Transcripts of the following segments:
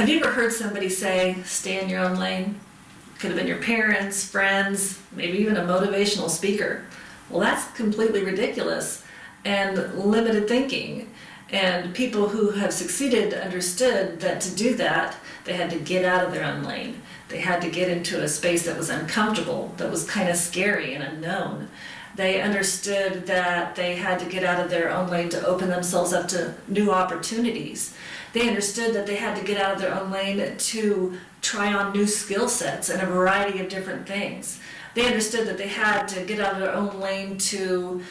Have you ever heard somebody say, stay in your own lane? Could have been your parents, friends, maybe even a motivational speaker. Well, that's completely ridiculous and limited thinking. And people who have succeeded understood that to do that, they had to get out of their own lane. They had to get into a space that was uncomfortable, that was kind of scary and unknown. They understood that they had to get out of their own lane to open themselves up to new opportunities. They understood that they had to get out of their own lane to try on new skill sets and a variety of different things. They understood that they had to get out of their own lane to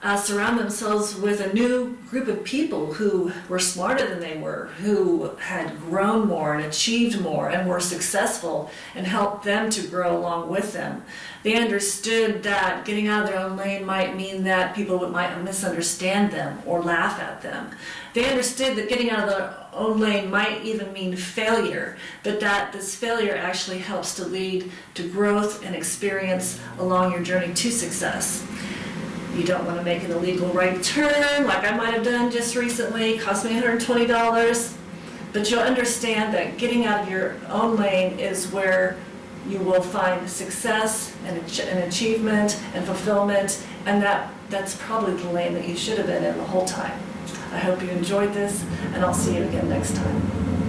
uh, surround themselves with a new group of people who were smarter than they were, who had grown more and achieved more and were successful and helped them to grow along with them. They understood that getting out of their own lane might mean that people might misunderstand them or laugh at them. They understood that getting out of their own lane might even mean failure, but that this failure actually helps to lead to growth and experience along your journey to success. You don't want to make an illegal right turn like I might have done just recently, cost me $120. But you'll understand that getting out of your own lane is where you will find success and and achievement and fulfillment, and that, that's probably the lane that you should have been in the whole time. I hope you enjoyed this, and I'll see you again next time.